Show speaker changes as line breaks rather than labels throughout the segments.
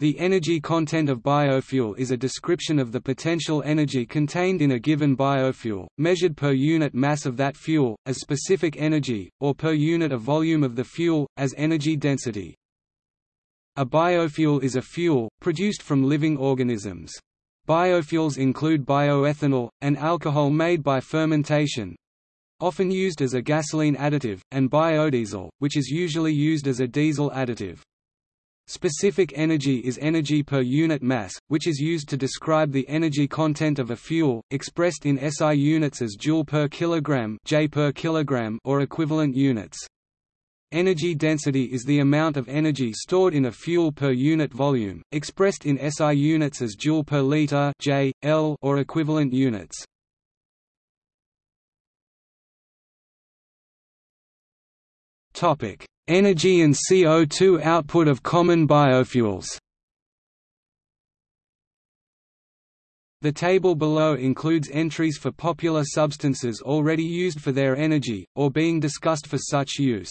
The energy content of biofuel is a description of the potential energy contained in a given biofuel, measured per unit mass of that fuel, as specific energy, or per unit of volume of the fuel, as energy density. A biofuel is a fuel, produced from living organisms. Biofuels include bioethanol, an alcohol made by fermentation, often used as a gasoline additive, and biodiesel, which is usually used as a diesel additive. Specific energy is energy per unit mass, which is used to describe the energy content of a fuel, expressed in SI units as joule per kilogram, J per kilogram or equivalent units. Energy density is the amount of energy stored in a fuel per unit volume, expressed in SI units as joule per liter, J, L or equivalent units. Topic: Energy and CO2 output of common biofuels The table below includes entries for popular substances already used for their energy, or being discussed for such use.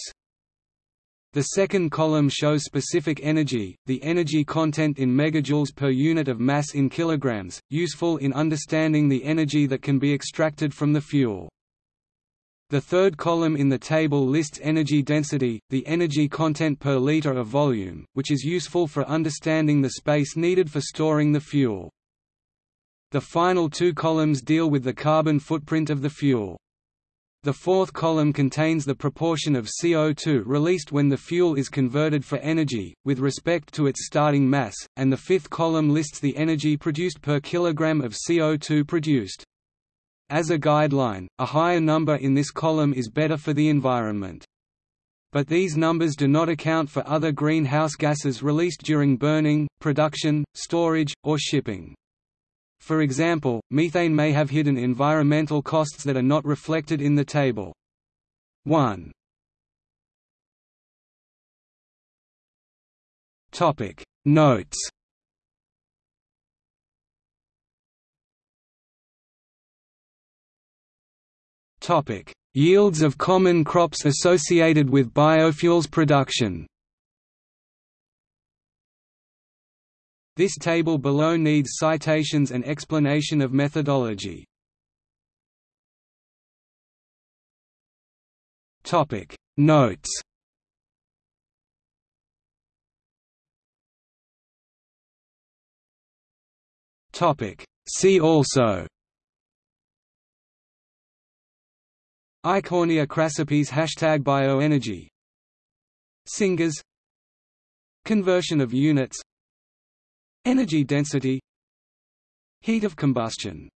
The second column shows specific energy, the energy content in megajoules per unit of mass in kilograms, useful in understanding the energy that can be extracted from the fuel. The third column in the table lists energy density, the energy content per liter of volume, which is useful for understanding the space needed for storing the fuel. The final two columns deal with the carbon footprint of the fuel. The fourth column contains the proportion of CO2 released when the fuel is converted for energy, with respect to its starting mass, and the fifth column lists the energy produced per kilogram of CO2 produced. As a guideline, a higher number in this column is better for the environment. But these numbers do not account for other greenhouse gases released during burning, production, storage, or shipping. For example, methane may have hidden environmental costs that are not reflected in the table. 1. Notes Yields of common crops associated with biofuels production. This table below needs citations and explanation of methodology. Notes. See also Eichhornia crassipes Hashtag bioenergy. Syngas. Conversion of units. Energy density. Heat of combustion